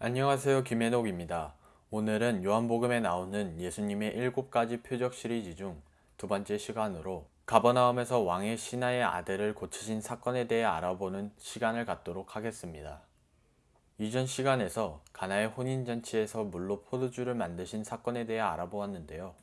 안녕하세요 김해독입니다. 오늘은 요한복음에 나오는 예수님의 일곱 가지 표적 시리즈 중 두 번째 시간으로 가버나움에서 왕의 신하의 아들을 고치신 사건에 대해 알아보는 시간을 갖도록 하겠습니다. 이전 시간에서 가나의 혼인잔치에서 물로 포도주를 만드신 사건에 대해 알아보았는데요.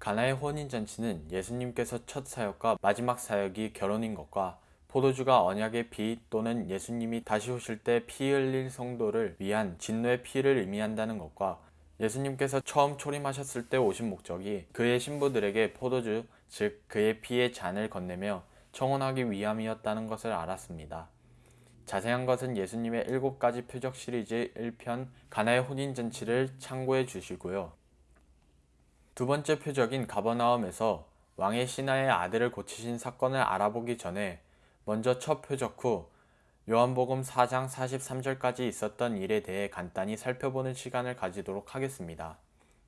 가나의 혼인잔치는 예수님께서 첫 사역과 마지막 사역이 결혼인 것과 포도주가 언약의 피 또는 예수님이 다시 오실 때 피 흘릴 성도를 위한 진노의 피를 의미한다는 것과 예수님께서 처음 초림하셨을 때 오신 목적이 그의 신부들에게 포도주, 즉 그의 피의 잔을 건네며 청혼하기 위함이었다는 것을 알았습니다. 자세한 것은 예수님의 일곱 가지 표적 시리즈 1편 가나의 혼인 잔치를 참고해 주시고요. 두 번째 표적인 가버나움에서 왕의 신하의 아들을 고치신 사건을 알아보기 전에 먼저 첫 표적 후 요한복음 4장 43절까지 있었던 일에 대해 간단히 살펴보는 시간을 가지도록 하겠습니다.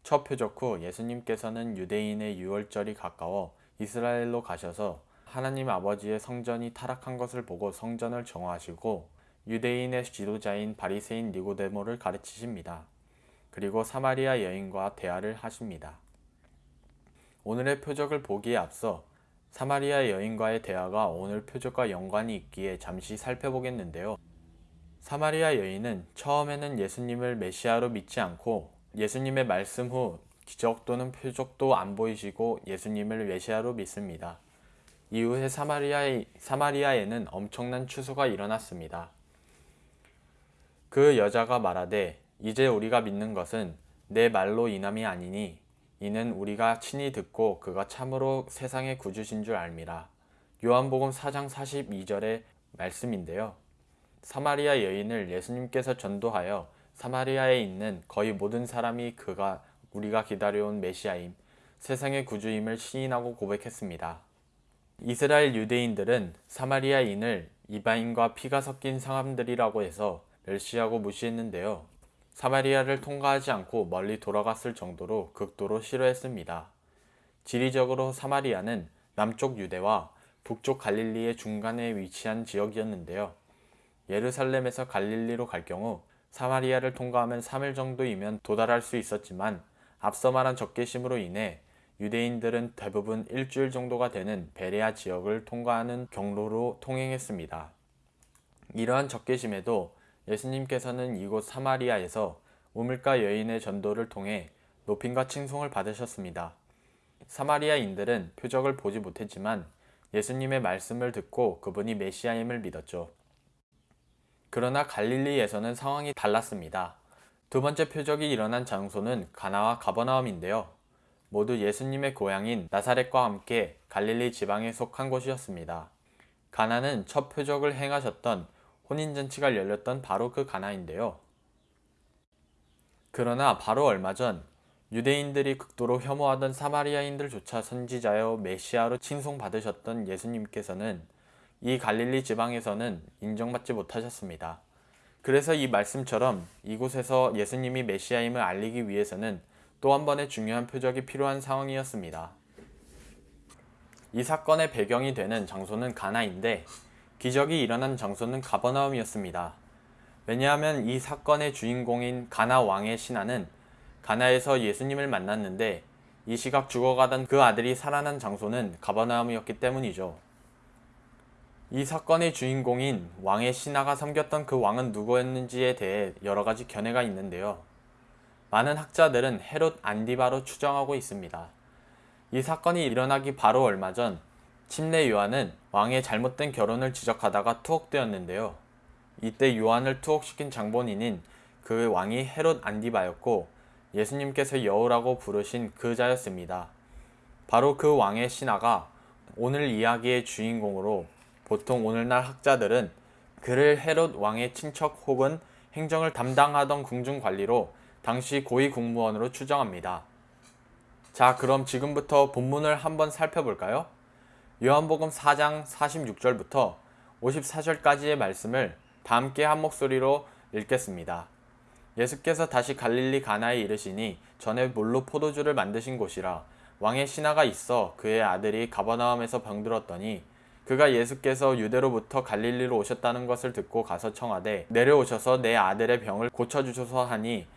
첫 표적 후 예수님께서는 유대인의 유월절이 가까워 이스라엘로 가셔서 하나님 아버지의 성전이 타락한 것을 보고 성전을 정화하시고 유대인의 지도자인 바리새인 니고데모를 가르치십니다. 그리고 사마리아 여인과 대화를 하십니다. 오늘의 표적을 보기에 앞서 사마리아 여인과의 대화가 오늘 표적과 연관이 있기에 잠시 살펴보겠는데요. 사마리아 여인은 처음에는 예수님을 메시아로 믿지 않고 예수님의 말씀 후 기적 또는 표적도 안 보이시고 예수님을 메시아로 믿습니다. 이후에 사마리아에, 사마리아에는 엄청난 추수가 일어났습니다. 그 여자가 말하되 이제 우리가 믿는 것은 내 말로 인함이 아니니 이는 우리가 친히 듣고 그가 참으로 세상의 구주신 줄 알미라. 요한복음 4장 42절의 말씀인데요. 사마리아 여인을 예수님께서 전도하여 사마리아에 있는 거의 모든 사람이 그가 우리가 기다려온 메시아임, 세상의 구주임을 시인하고 고백했습니다. 이스라엘 유대인들은 사마리아인을 이방인과 피가 섞인 사람들이라고 해서 멸시하고 무시했는데요. 사마리아를 통과하지 않고 멀리 돌아갔을 정도로 극도로 싫어했습니다. 지리적으로 사마리아는 남쪽 유대와 북쪽 갈릴리의 중간에 위치한 지역이었는데요. 예루살렘에서 갈릴리로 갈 경우 사마리아를 통과하면 3일 정도이면 도달할 수 있었지만 앞서 말한 적개심으로 인해 유대인들은 대부분 일주일 정도가 되는 베레아 지역을 통과하는 경로로 통행했습니다. 이러한 적개심에도 예수님께서는 이곳 사마리아에서 우물가 여인의 전도를 통해 높임과 칭송을 받으셨습니다. 사마리아인들은 표적을 보지 못했지만 예수님의 말씀을 듣고 그분이 메시아임을 믿었죠. 그러나 갈릴리에서는 상황이 달랐습니다. 두 번째 표적이 일어난 장소는 가나와 가버나움인데요. 모두 예수님의 고향인 나사렛과 함께 갈릴리 지방에 속한 곳이었습니다. 가나는 첫 표적을 행하셨던 혼인잔치가 열렸던 바로 그 가나인데요. 그러나 바로 얼마 전 유대인들이 극도로 혐오하던 사마리아인들조차 선지자여 메시아로 칭송받으셨던 예수님께서는 이 갈릴리 지방에서는 인정받지 못하셨습니다. 그래서 이 말씀처럼 이곳에서 예수님이 메시아임을 알리기 위해서는 또 한 번의 중요한 표적이 필요한 상황이었습니다. 이 사건의 배경이 되는 장소는 가나인데 기적이 일어난 장소는 가버나움이었습니다. 왜냐하면 이 사건의 주인공인 가나 왕의 신하는 가나에서 예수님을 만났는데 이 시각 죽어가던 그 아들이 살아난 장소는 가버나움이었기 때문이죠. 이 사건의 주인공인 왕의 신하가 섬겼던 그 왕은 누구였는지에 대해 여러가지 견해가 있는데요. 많은 학자들은 헤롯 안디바로 추정하고 있습니다. 이 사건이 일어나기 바로 얼마 전 침례 요한은 왕의 잘못된 결혼을 지적하다가 투옥되었는데요. 이때 요한을 투옥시킨 장본인인 그 왕이 헤롯 안디바였고 예수님께서 여우라고 부르신 그 자였습니다. 바로 그 왕의 신하가 오늘 이야기의 주인공으로 보통 오늘날 학자들은 그를 헤롯 왕의 친척 혹은 행정을 담당하던 궁중관리로 당시 고위 공무원으로 추정합니다. 자 그럼 지금부터 본문을 한번 살펴볼까요? 요한복음 4장 46절부터 54절까지의 말씀을 다 함께 한 목소리로 읽겠습니다. 예수께서 다시 갈릴리 가나에 이르시니 전에 물로 포도주를 만드신 곳이라 왕의 신하가 있어 그의 아들이 가버나움에서 병들었더니 그가 예수께서 유대로부터 갈릴리로 오셨다는 것을 듣고 가서 청하되 내려오셔서 내 아들의 병을 고쳐주소서 하니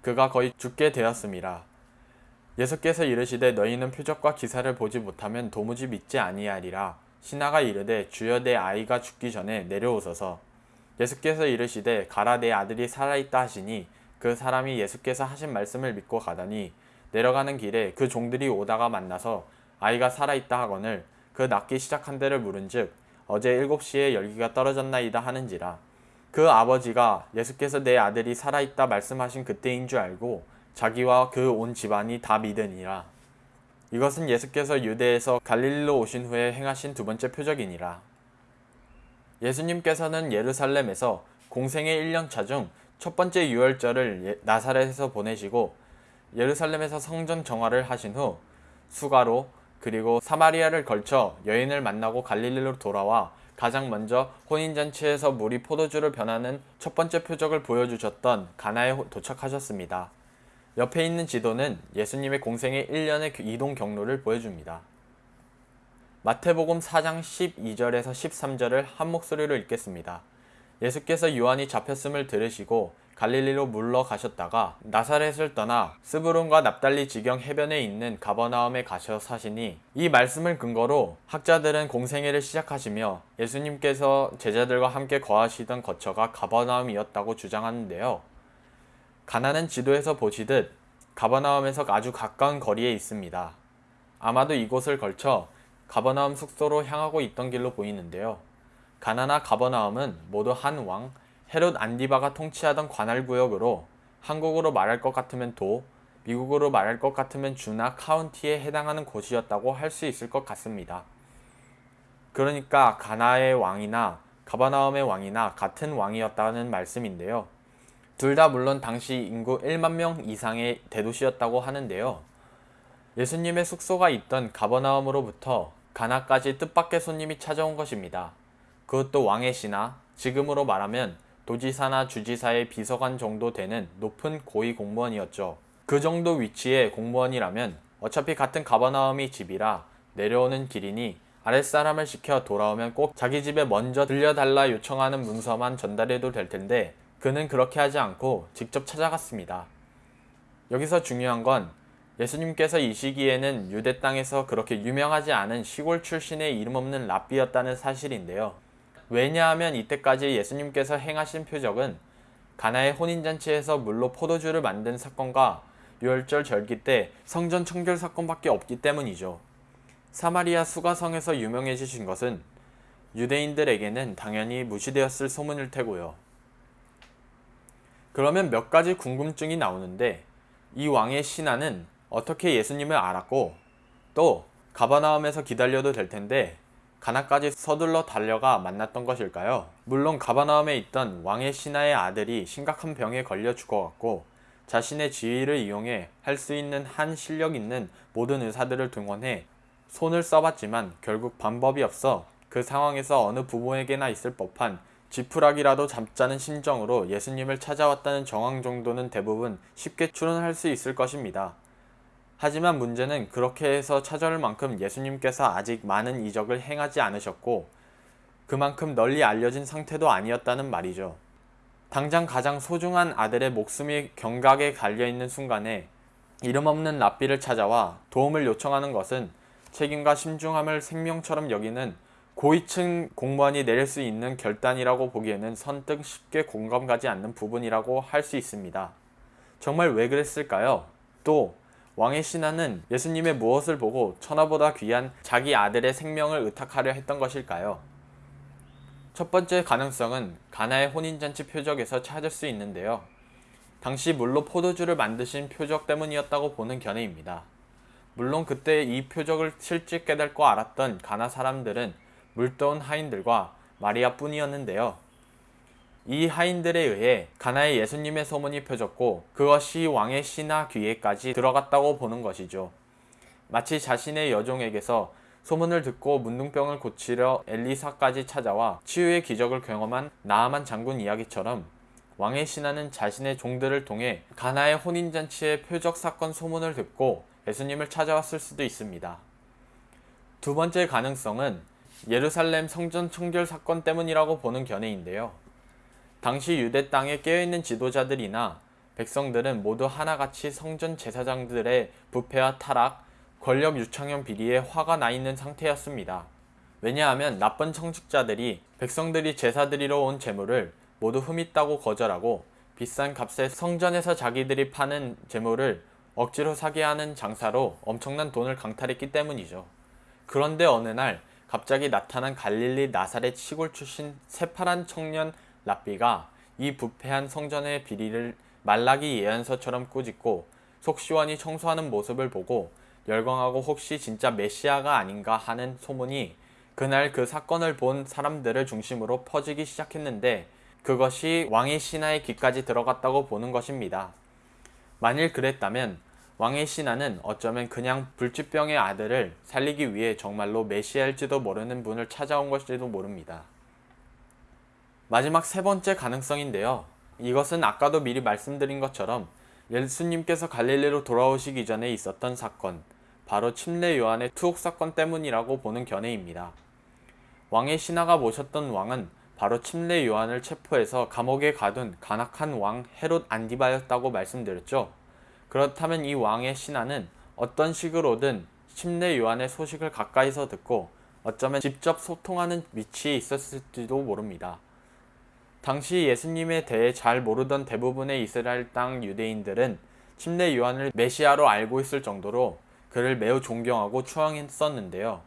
그가 거의 죽게 되었음이라. 예수께서 이르시되 너희는 표적과 기사를 보지 못하면 도무지 믿지 아니하리라. 신하가 이르되 주여 내 아이가 죽기 전에 내려오소서. 예수께서 이르시되 가라 내 아들이 살아있다 하시니 그 사람이 예수께서 하신 말씀을 믿고 가더니 내려가는 길에 그 종들이 오다가 만나서 아이가 살아있다 하거늘 그 낫기 시작한 데를 물은즉 어제 일곱 시에 열기가 떨어졌나이다 하는지라 그 아버지가 예수께서 내 아들이 살아있다 말씀하신 그때인 줄 알고 자기와 그 온 집안이 다 믿으니라 이것은 예수께서 유대에서 갈릴리로 오신 후에 행하신 두 번째 표적이니라 예수님께서는 예루살렘에서 공생의 1년차 중 첫 번째 유월절을 예, 나사렛에서 보내시고 예루살렘에서 성전 정화를 하신 후 수가로 그리고 사마리아를 걸쳐 여인을 만나고 갈릴리로 돌아와 가장 먼저 혼인잔치에서 물이 포도주를 변하는 첫 번째 표적을 보여주셨던 가나에 도착하셨습니다. 옆에 있는 지도는 예수님의 공생의 1년의 이동 경로를 보여줍니다. 마태복음 4장 12절에서 13절을 한 목소리로 읽겠습니다. 예수께서 요한이 잡혔음을 들으시고 갈릴리로 물러가셨다가 나사렛을 떠나 스브론과 납달리 지경 해변에 있는 가버나움에 가셔 사시니 이 말씀을 근거로 학자들은 공생애를 시작하시며 예수님께서 제자들과 함께 거하시던 거처가 가버나움이었다고 주장하는데요. 가나는 지도에서 보시듯 가버나움에서 아주 가까운 거리에 있습니다. 아마도 이곳을 걸쳐 가버나움 숙소로 향하고 있던 길로 보이는데요. 가나나 가버나움은 모두 한 왕, 헤롯 안디바가 통치하던 관할구역으로 한국으로 말할 것 같으면 도, 미국으로 말할 것 같으면 주나 카운티에 해당하는 곳이었다고 할 수 있을 것 같습니다. 그러니까 가나의 왕이나 가바나움의 왕이나 같은 왕이었다는 말씀인데요. 둘 다 물론 당시 인구 1만 명 이상의 대도시였다고 하는데요. 예수님의 숙소가 있던 가버나움으로부터 가나까지 뜻밖의 손님이 찾아온 것입니다. 그것도 왕의 시나 지금으로 말하면 도지사나 주지사의 비서관 정도 되는 높은 고위 공무원이었죠. 그 정도 위치의 공무원이라면 어차피 같은 가버나움이 집이라 내려오는 길이니 아랫사람을 시켜 돌아오면 꼭 자기 집에 먼저 들려달라 요청하는 문서만 전달해도 될 텐데 그는 그렇게 하지 않고 직접 찾아갔습니다. 여기서 중요한 건 예수님께서 이 시기에는 유대 땅에서 그렇게 유명하지 않은 시골 출신의 이름 없는 랍비였다는 사실인데요. 왜냐하면 이때까지 예수님께서 행하신 표적은 가나의 혼인잔치에서 물로 포도주를 만든 사건과 유월절 절기 때 성전 청결 사건밖에 없기 때문이죠. 사마리아 수가성에서 유명해지신 것은 유대인들에게는 당연히 무시되었을 소문일 테고요. 그러면 몇 가지 궁금증이 나오는데 이 왕의 신하는 어떻게 예수님을 알았고 또 가바나움에서 기다려도 될 텐데 가나까지 서둘러 달려가 만났던 것일까요? 물론 가바나움에 있던 왕의 신하의 아들이 심각한 병에 걸려 죽어갔고 자신의 지위를 이용해 할 수 있는 한 실력 있는 모든 의사들을 등원해 손을 써봤지만 결국 방법이 없어 그 상황에서 어느 부모에게나 있을 법한 지푸라기라도 잡자는 심정으로 예수님을 찾아왔다는 정황 정도는 대부분 쉽게 추론할 수 있을 것입니다. 하지만 문제는 그렇게 해서 찾아올 만큼 예수님께서 아직 많은 이적을 행하지 않으셨고 그만큼 널리 알려진 상태도 아니었다는 말이죠. 당장 가장 소중한 아들의 목숨이 경각에 달려있는 순간에 이름 없는 랍비를 찾아와 도움을 요청하는 것은 책임과 신중함을 생명처럼 여기는 고위층 공무원이 내릴 수 있는 결단이라고 보기에는 선뜻 쉽게 공감 가지 않는 부분이라고 할 수 있습니다. 정말 왜 그랬을까요? 또 왕의 신하는 예수님의 무엇을 보고 천하보다 귀한 자기 아들의 생명을 의탁하려 했던 것일까요? 첫 번째 가능성은 가나의 혼인잔치 표적에서 찾을 수 있는데요. 당시 물로 포도주를 만드신 표적 때문이었다고 보는 견해입니다. 물론 그때 이 표적을 실제 깨닫고 알았던 가나 사람들은 물떠온 하인들과 마리아 뿐이었는데요. 이 하인들에 의해 가나의 예수님의 소문이 펴졌고 그것이 왕의 신하 귀에까지 들어갔다고 보는 것이죠. 마치 자신의 여종에게서 소문을 듣고 문둥병을 고치려 엘리사까지 찾아와 치유의 기적을 경험한 나아만 장군 이야기처럼 왕의 신하는 자신의 종들을 통해 가나의 혼인잔치의 표적 사건 소문을 듣고 예수님을 찾아왔을 수도 있습니다. 두 번째 가능성은 예루살렘 성전 청결 사건 때문이라고 보는 견해인데요. 당시 유대 땅에 깨어있는 지도자들이나 백성들은 모두 하나같이 성전 제사장들의 부패와 타락, 권력 유창형 비리에 화가 나 있는 상태였습니다. 왜냐하면 나쁜 청직자들이 백성들이 제사드리러 온 재물을 모두 흠있다고 거절하고 비싼 값에 성전에서 자기들이 파는 재물을 억지로 사게 하는 장사로 엄청난 돈을 강탈했기 때문이죠. 그런데 어느 날 갑자기 나타난 갈릴리 나사렛 시골 출신 새파란 청년 랍비가 이 부패한 성전의 비리를 말라기 예언서처럼 꾸짖고 속 시원히 청소하는 모습을 보고 열광하고 혹시 진짜 메시아가 아닌가 하는 소문이 그날 그 사건을 본 사람들을 중심으로 퍼지기 시작했는데 그것이 왕의 신하의 귀까지 들어갔다고 보는 것입니다. 만일 그랬다면 왕의 신하는 어쩌면 그냥 불치병의 아들을 살리기 위해 정말로 메시아일지도 모르는 분을 찾아온 것일지도 모릅니다. 마지막 세 번째 가능성인데요. 이것은 아까도 미리 말씀드린 것처럼 예수님께서 갈릴리로 돌아오시기 전에 있었던 사건, 바로 침례 요한의 투옥 사건 때문이라고 보는 견해입니다. 왕의 신하가 모셨던 왕은 바로 침례 요한을 체포해서 감옥에 가둔 간악한 왕 헤롯 안디바였다고 말씀드렸죠. 그렇다면 이 왕의 신하는 어떤 식으로든 침례 요한의 소식을 가까이서 듣고 어쩌면 직접 소통하는 위치에 있었을지도 모릅니다. 당시 예수님에 대해 잘 모르던 대부분의 이스라엘 땅 유대인들은 침례 요한을 메시아로 알고 있을 정도로 그를 매우 존경하고 추앙했었는데요.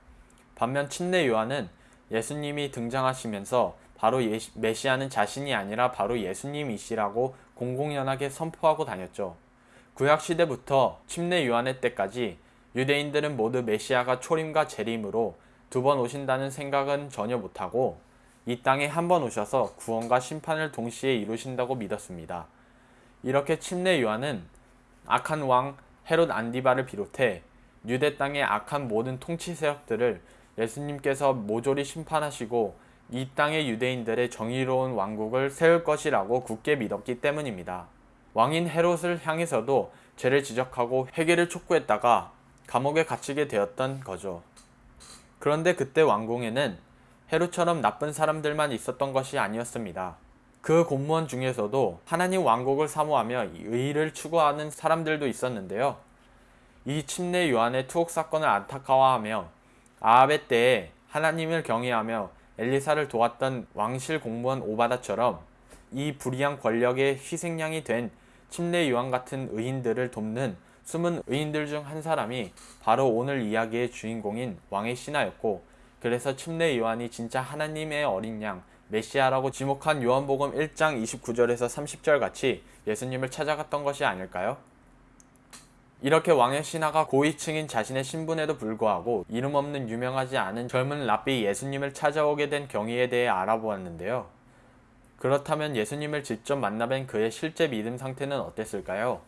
반면 침례 요한은 예수님이 등장하시면서 바로 예시, 메시아는 자신이 아니라 바로 예수님이시라고 공공연하게 선포하고 다녔죠. 구약 시대부터 침례 요한의 때까지 유대인들은 모두 메시아가 초림과 재림으로 두 번 오신다는 생각은 전혀 못하고 이 땅에 한 번 오셔서 구원과 심판을 동시에 이루신다고 믿었습니다. 이렇게 침례 요한은 악한 왕 헤롯 안디바를 비롯해 유대 땅의 악한 모든 통치 세력들을 예수님께서 모조리 심판하시고 이 땅의 유대인들의 정의로운 왕국을 세울 것이라고 굳게 믿었기 때문입니다. 왕인 헤롯을 향해서도 죄를 지적하고 회개를 촉구했다가 감옥에 갇히게 되었던 거죠. 그런데 그때 왕궁에는 헤롯처럼 나쁜 사람들만 있었던 것이 아니었습니다. 그 공무원 중에서도 하나님 왕국을 사모하며 의를 추구하는 사람들도 있었는데요. 이 침례 요한의 투옥 사건을 안타까워하며 아합의 때에 하나님을 경외하며 엘리사를 도왔던 왕실 공무원 오바다처럼 이 불의한 권력의 희생양이 된 침례 요한 같은 의인들을 돕는 숨은 의인들 중 한 사람이 바로 오늘 이야기의 주인공인 왕의 신하였고 그래서 침례 요한이 진짜 하나님의 어린 양 메시아라고 지목한 요한복음 1장 29절에서 30절 같이 예수님을 찾아갔던 것이 아닐까요? 이렇게 왕의 신하가 고위층인 자신의 신분에도 불구하고 이름 없는 유명하지 않은 젊은 랍비 예수님을 찾아오게 된 경위에 대해 알아보았는데요. 그렇다면 예수님을 직접 만나뵌 그의 실제 믿음 상태는 어땠을까요?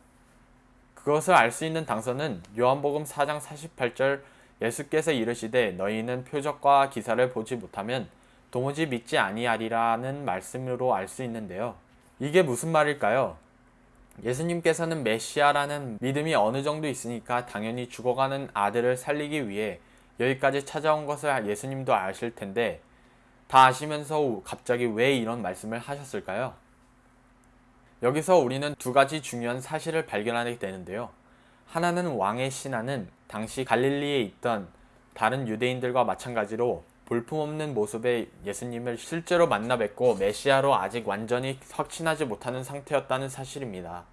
그것을 알 수 있는 당선은 요한복음 4장 48절 예수께서 이르시되 너희는 표적과 기사를 보지 못하면 도무지 믿지 아니하리라는 말씀으로 알 수 있는데요. 이게 무슨 말일까요? 예수님께서는 메시아라는 믿음이 어느 정도 있으니까 당연히 죽어가는 아들을 살리기 위해 여기까지 찾아온 것을 예수님도 아실 텐데 다 아시면서 갑자기 왜 이런 말씀을 하셨을까요? 여기서 우리는 두 가지 중요한 사실을 발견하게 되는데요. 하나는 왕의 신하는 당시 갈릴리에 있던 다른 유대인들과 마찬가지로 볼품없는 모습의 예수님을 실제로 만나 뵙고 메시아로 아직 완전히 확신하지 못하는 상태였다는 사실입니다.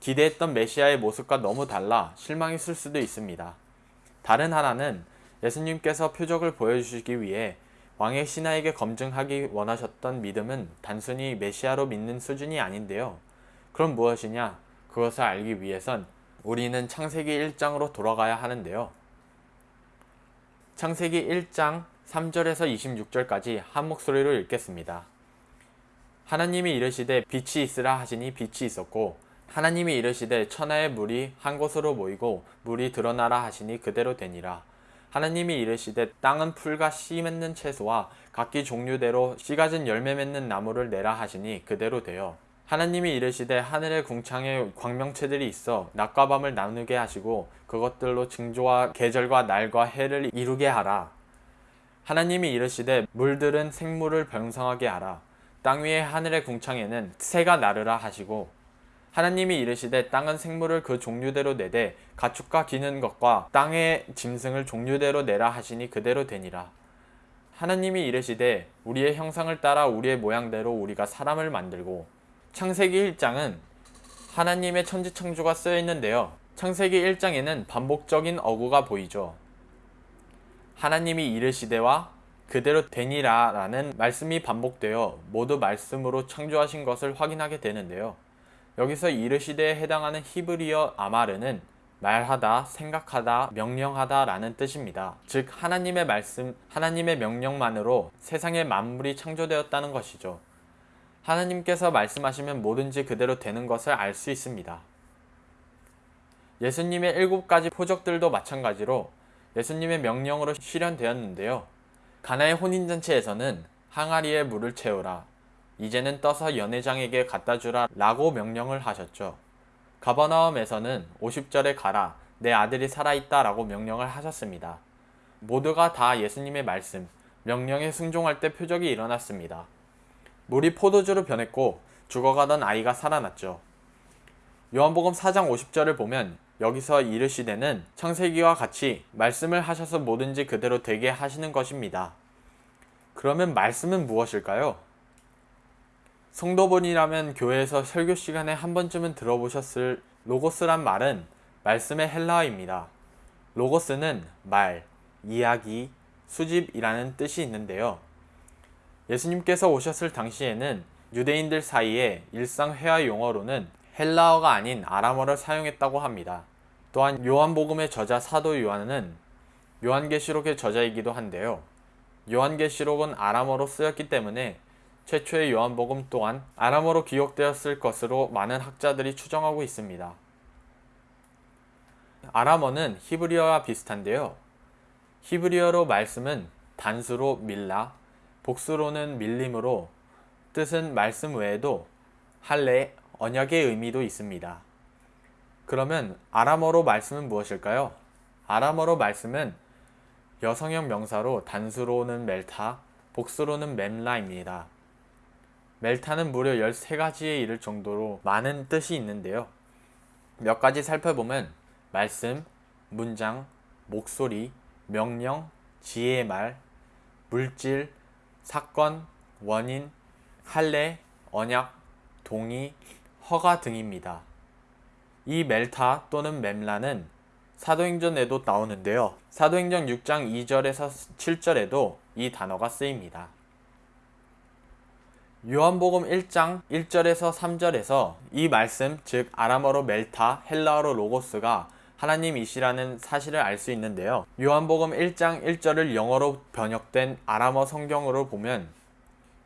기대했던 메시아의 모습과 너무 달라 실망했을 수도 있습니다. 다른 하나는 예수님께서 표적을 보여주시기 위해 왕의 신하에게 검증하기 원하셨던 믿음은 단순히 메시아로 믿는 수준이 아닌데요. 그럼 무엇이냐? 그것을 알기 위해선 우리는 창세기 1장으로 돌아가야 하는데요. 창세기 1장 3절에서 26절까지 한 목소리로 읽겠습니다. 하나님이 이르시되 빛이 있으라 하시니 빛이 있었고 하나님이 이르시되 천하의 물이 한 곳으로 모이고 물이 드러나라 하시니 그대로 되니라. 하나님이 이르시되 땅은 풀과 씨 맺는 채소와 각기 종류대로 씨 가진 열매 맺는 나무를 내라 하시니 그대로 되어 하나님이 이르시되 하늘의 궁창에 광명체들이 있어 낮과 밤을 나누게 하시고 그것들로 징조와 계절과 날과 해를 이루게 하라. 하나님이 이르시되 물들은 생물을 병성하게 하라. 땅 위의 하늘의 궁창에는 새가 나르라 하시고 하나님이 이르시되 땅은 생물을 그 종류대로 내되 가축과 기는 것과 땅의 짐승을 종류대로 내라 하시니 그대로 되니라. 하나님이 이르시되 우리의 형상을 따라 우리의 모양대로 우리가 사람을 만들고 창세기 1장은 하나님의 천지창조가 쓰여 있는데요. 창세기 1장에는 반복적인 어구가 보이죠. 하나님이 이르시되와 그대로 되니라 라는 말씀이 반복되어 모두 말씀으로 창조하신 것을 확인하게 되는데요. 여기서 이르시되에 해당하는 히브리어 아마르는 말하다, 생각하다, 명령하다 라는 뜻입니다. 즉, 하나님의 말씀, 하나님의 명령만으로 세상의 만물이 창조되었다는 것이죠. 하나님께서 말씀하시면 뭐든지 그대로 되는 것을 알 수 있습니다. 예수님의 일곱 가지 표적들도 마찬가지로 예수님의 명령으로 실현되었는데요. 가나의 혼인잔치에서는 항아리에 물을 채우라. 이제는 떠서 연회장에게 갖다 주라 라고 명령을 하셨죠. 가버나움에서는 50절에 가라. 내 아들이 살아있다 라고 명령을 하셨습니다. 모두가 다 예수님의 말씀, 명령에 순종할 때 표적이 일어났습니다. 물이 포도주로 변했고 죽어가던 아이가 살아났죠. 요한복음 4장 50절을 보면 여기서 이르시되는 창세기와 같이 말씀을 하셔서 뭐든지 그대로 되게 하시는 것입니다. 그러면 말씀은 무엇일까요? 성도분이라면 교회에서 설교 시간에 한 번쯤은 들어보셨을 로고스란 말은 말씀의 헬라어입니다. 로고스는 말, 이야기, 수집이라는 뜻이 있는데요. 예수님께서 오셨을 당시에는 유대인들 사이에 일상 회화 용어로는 헬라어가 아닌 아람어를 사용했다고 합니다. 또한 요한복음의 저자 사도 요한은 요한계시록의 저자이기도 한데요. 요한계시록은 아람어로 쓰였기 때문에 최초의 요한복음 또한 아람어로 기록되었을 것으로 많은 학자들이 추정하고 있습니다. 아람어는 히브리어와 비슷한데요. 히브리어로 말씀은 단수로 밀라, 복수로는 밀림으로 뜻은 말씀 외에도 할례, 언약의 의미도 있습니다. 그러면 아람어로 말씀은 무엇일까요? 아람어로 말씀은 여성형 명사로 단수로는 멜타, 복수로는 mem라입니다. 멜타는 무려 13가지에 이를 정도로 많은 뜻이 있는데요. 몇 가지 살펴보면 말씀, 문장, 목소리, 명령, 지혜의 말, 물질, 사건, 원인, 할례, 언약, 동의, 허가 등입니다. 이 멜타 또는 mem라는 사도행전에도 나오는데요. 사도행전 6장 2절에서 7절에도 이 단어가 쓰입니다. 요한복음 1장 1절에서 3절에서 이 말씀, 즉 아람어로 멜타, 헬라어로 로고스가 하나님이시라는 사실을 알 수 있는데요. 요한복음 1장 1절을 영어로 번역된 아람어 성경으로 보면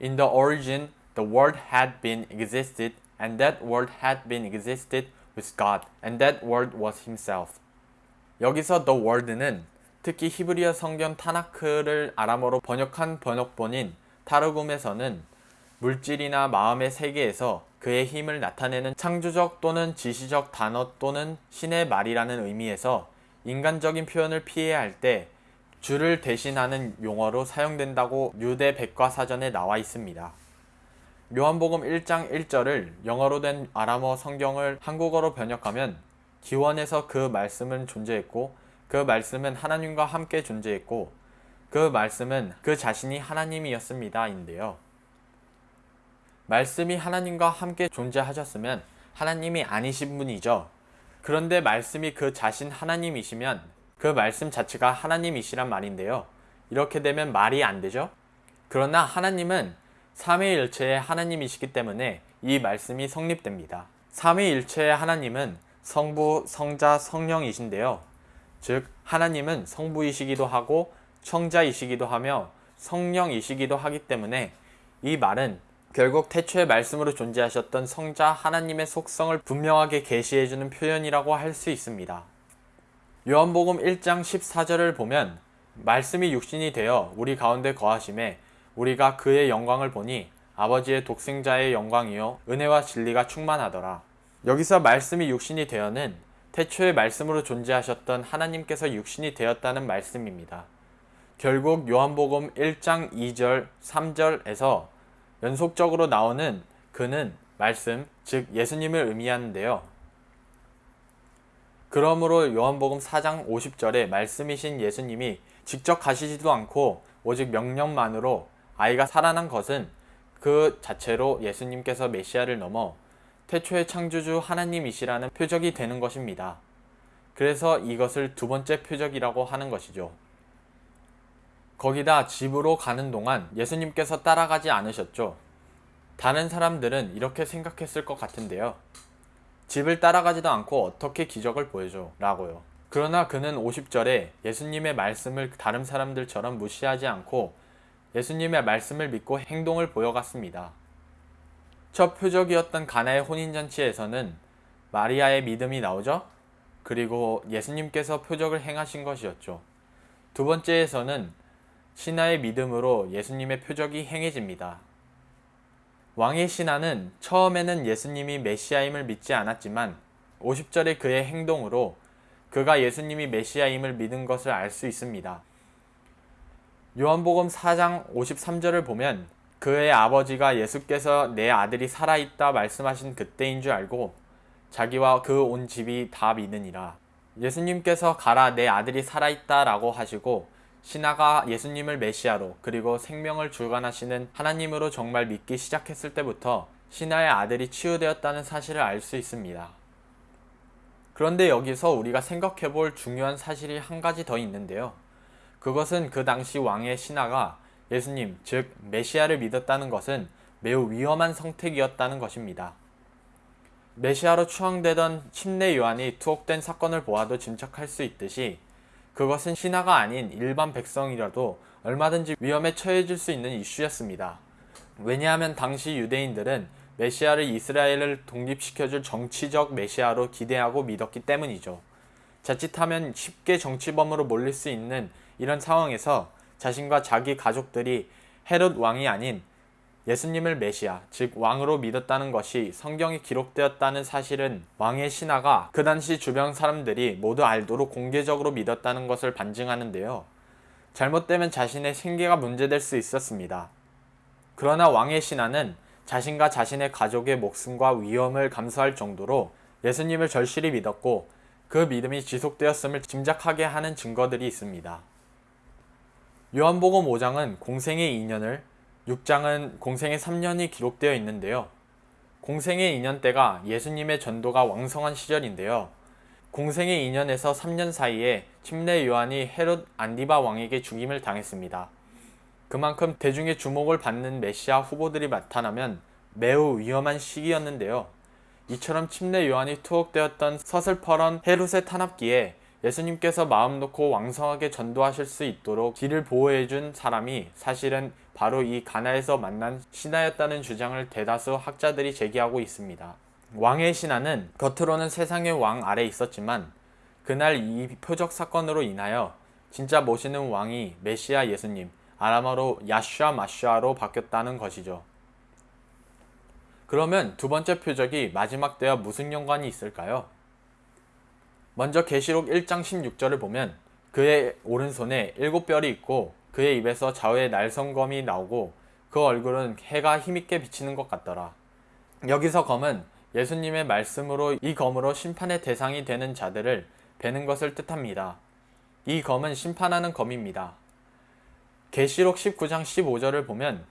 In the origin, the word had been existed, and that word had been existed with God, and that word was himself. 여기서 the word는 특히 히브리어 성경 타나크를 아람어로 번역한 번역본인 타르굼에서는 물질이나 마음의 세계에서 그의 힘을 나타내는 창조적 또는 지시적 단어 또는 신의 말이라는 의미에서 인간적인 표현을 피해야 할 때 주를 대신하는 용어로 사용된다고 유대 백과사전에 나와 있습니다. 요한복음 1장 1절을 영어로 된 아람어 성경을 한국어로 번역하면 기원에서 그 말씀은 존재했고 그 말씀은 하나님과 함께 존재했고 그 말씀은 그 자신이 하나님이었습니다. 인데요. 말씀이 하나님과 함께 존재하셨으면 하나님이 아니신 분이죠. 그런데 말씀이 그 자신 하나님이시면 그 말씀 자체가 하나님이시란 말인데요. 이렇게 되면 말이 안 되죠? 그러나 하나님은 삼위일체의 하나님이시기 때문에 이 말씀이 성립됩니다. 삼위일체의 하나님은 성부, 성자, 성령이신데요. 즉 하나님은 성부이시기도 하고 청자이시기도 하며 성령이시기도 하기 때문에 이 말은 결국 태초의 말씀으로 존재하셨던 성자 하나님의 속성을 분명하게 계시해주는 표현이라고 할 수 있습니다. 요한복음 1장 14절을 보면 말씀이 육신이 되어 우리 가운데 거하심에 우리가 그의 영광을 보니 아버지의 독생자의 영광이요 은혜와 진리가 충만하더라. 여기서 말씀이 육신이 되어는 태초의 말씀으로 존재하셨던 하나님께서 육신이 되었다는 말씀입니다. 결국 요한복음 1장 2절, 3절에서 연속적으로 나오는 그는 말씀, 즉 예수님을 의미하는데요. 그러므로 요한복음 4장 50절에 말씀이신 예수님이 직접 가시지도 않고 오직 명령만으로 아이가 살아난 것은 그 자체로 예수님께서 메시아를 넘어 태초의 창조주 하나님이시라는 표적이 되는 것입니다. 그래서 이것을 두 번째 표적이라고 하는 것이죠. 거기다 집으로 가는 동안 예수님께서 따라가지 않으셨죠. 다른 사람들은 이렇게 생각했을 것 같은데요. 집을 따라가지도 않고 어떻게 기적을 보여줘 라고요. 그러나 그는 50절에 예수님의 말씀을 다른 사람들처럼 무시하지 않고 예수님의 말씀을 믿고 행동을 보여갔습니다. 첫 표적이었던 가나의 혼인잔치에서는 마리아의 믿음이 나오죠? 그리고 예수님께서 표적을 행하신 것이었죠. 두 번째에서는 신하의 믿음으로 예수님의 표적이 행해집니다. 왕의 신하는 처음에는 예수님이 메시아임을 믿지 않았지만 50절의 그의 행동으로 그가 예수님이 메시아임을 믿은 것을 알 수 있습니다. 요한복음 4장 53절을 보면 그의 아버지가 예수께서 내 아들이 살아있다 말씀하신 그때인 줄 알고 자기와 그 온 집이 다 믿으니라. 예수님께서 가라 내 아들이 살아있다 라고 하시고 신하가 예수님을 메시아로 그리고 생명을 주관하시는 하나님으로 정말 믿기 시작했을 때부터 신하의 아들이 치유되었다는 사실을 알 수 있습니다. 그런데 여기서 우리가 생각해 볼 중요한 사실이 한 가지 더 있는데요. 그것은 그 당시 왕의 신하가 예수님, 즉 메시아를 믿었다는 것은 매우 위험한 선택이었다는 것입니다. 메시아로 추앙되던 침례 요한이 투옥된 사건을 보아도 짐작할 수 있듯이 그것은 신하가 아닌 일반 백성이라도 얼마든지 위험에 처해질 수 있는 이슈였습니다. 왜냐하면 당시 유대인들은 메시아를 이스라엘을 독립시켜줄 정치적 메시아로 기대하고 믿었기 때문이죠. 자칫하면 쉽게 정치범으로 몰릴 수 있는 이런 상황에서 자신과 자기 가족들이 헤롯 왕이 아닌 예수님을 메시아, 즉 왕으로 믿었다는 것이 성경에 기록되었다는 사실은 왕의 신하가 그 당시 주변 사람들이 모두 알도록 공개적으로 믿었다는 것을 반증하는데요. 잘못되면 자신의 생계가 문제될 수 있었습니다. 그러나 왕의 신하는 자신과 자신의 가족의 목숨과 위험을 감수할 정도로 예수님을 절실히 믿었고 그 믿음이 지속되었음을 짐작하게 하는 증거들이 있습니다. 요한복음 5장은 공생의 2년을 6장은 공생의 3년이 기록되어 있는데요. 공생의 2년 때가 예수님의 전도가 왕성한 시절인데요. 공생의 2년에서 3년 사이에 침례 요한이 헤롯 안디바 왕에게 죽임을 당했습니다. 그만큼 대중의 주목을 받는 메시아 후보들이 나타나면 매우 위험한 시기였는데요. 이처럼 침례 요한이 투옥되었던 서슬퍼런 헤롯의 탄압기에 예수님께서 마음 놓고 왕성하게 전도하실 수 있도록 길을 보호해준 사람이 사실은 바로 이 가나에서 만난 신하였다는 주장을 대다수 학자들이 제기하고 있습니다. 왕의 신하는 겉으로는 세상의 왕 아래 있었지만 그날 이 표적 사건으로 인하여 진짜 모시는 왕이 메시아 예수님, 아람어로 야슈아 마슈아로 바뀌었다는 것이죠. 그러면 두 번째 표적이 마지막 때와 무슨 연관이 있을까요? 먼저 계시록 1장 16절을 보면 그의 오른손에 일곱 별이 있고 그의 입에서 좌우에 날성검이 나오고 그 얼굴은 해가 힘있게 비치는 것 같더라. 여기서 검은 예수님의 말씀으로 이 검으로 심판의 대상이 되는 자들을 베는 것을 뜻합니다. 이 검은 심판하는 검입니다. 계시록 19장 15절을 보면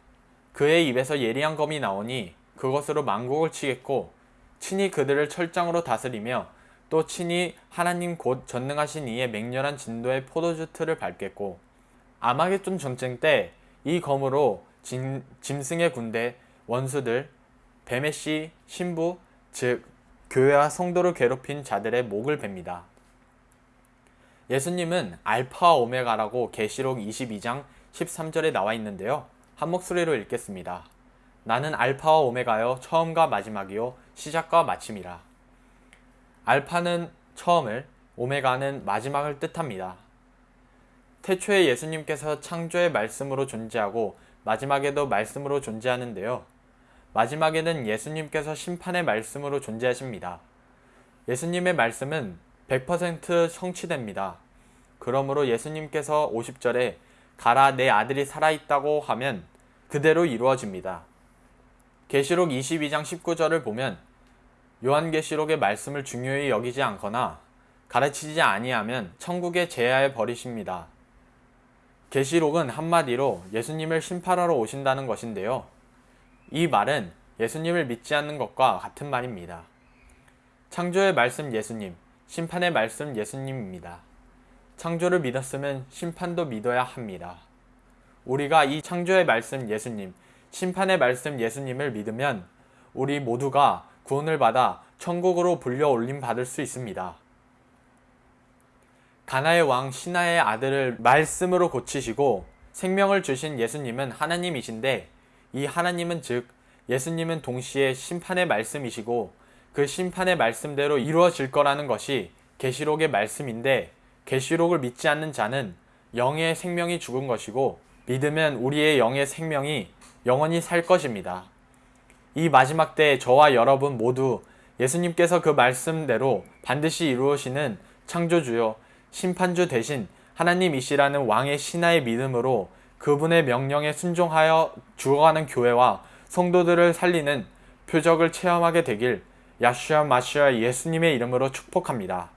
그의 입에서 예리한 검이 나오니 그것으로 만국을 치겠고 친히 그들을 철장으로 다스리며 또 친히 하나님 곧 전능하신 이의 맹렬한 진도의 포도주 틀을 밟겠고 아마겟돈 전쟁 때 이 검으로 진, 짐승의 군대, 원수들, 뱀의 씨, 신부, 즉 교회와 성도를 괴롭힌 자들의 목을 뱁니다. 예수님은 알파와 오메가라고 계시록 22장 13절에 나와 있는데요. 한 목소리로 읽겠습니다. 나는 알파와 오메가요 처음과 마지막이요 시작과 마침이라. 알파는 처음을, 오메가는 마지막을 뜻합니다. 태초에 예수님께서 창조의 말씀으로 존재하고 마지막에도 말씀으로 존재하는데요. 마지막에는 예수님께서 심판의 말씀으로 존재하십니다. 예수님의 말씀은 100% 성취됩니다. 그러므로 예수님께서 50절에 가라 내 아들이 살아있다고 하면 그대로 이루어집니다. 계시록 22장 19절을 보면 요한계시록의 말씀을 중요히 여기지 않거나 가르치지 아니하면 천국에 제하에 버리십니다. 계시록은 한마디로 예수님을 심판하러 오신다는 것인데요. 이 말은 예수님을 믿지 않는 것과 같은 말입니다. 창조의 말씀 예수님, 심판의 말씀 예수님입니다. 창조를 믿었으면 심판도 믿어야 합니다. 우리가 이 창조의 말씀 예수님, 심판의 말씀 예수님을 믿으면 우리 모두가 구원을 받아 천국으로 불려 올림 받을 수 있습니다. 가나의 왕 신하의 아들을 말씀으로 고치시고 생명을 주신 예수님은 하나님이신데 이 하나님은 즉 예수님은 동시에 심판의 말씀이시고 그 심판의 말씀대로 이루어질 거라는 것이 계시록의 말씀인데 계시록을 믿지 않는 자는 영의 생명이 죽은 것이고 믿으면 우리의 영의 생명이 영원히 살 것입니다. 이 마지막 때에 저와 여러분 모두 예수님께서 그 말씀대로 반드시 이루어지는 창조주요 심판주 대신 하나님이시라는 왕의 신하의 믿음으로 그분의 명령에 순종하여 죽어가는 교회와 성도들을 살리는 표적을 체험하게 되길 야슈아 마슈아 예수님의 이름으로 축복합니다.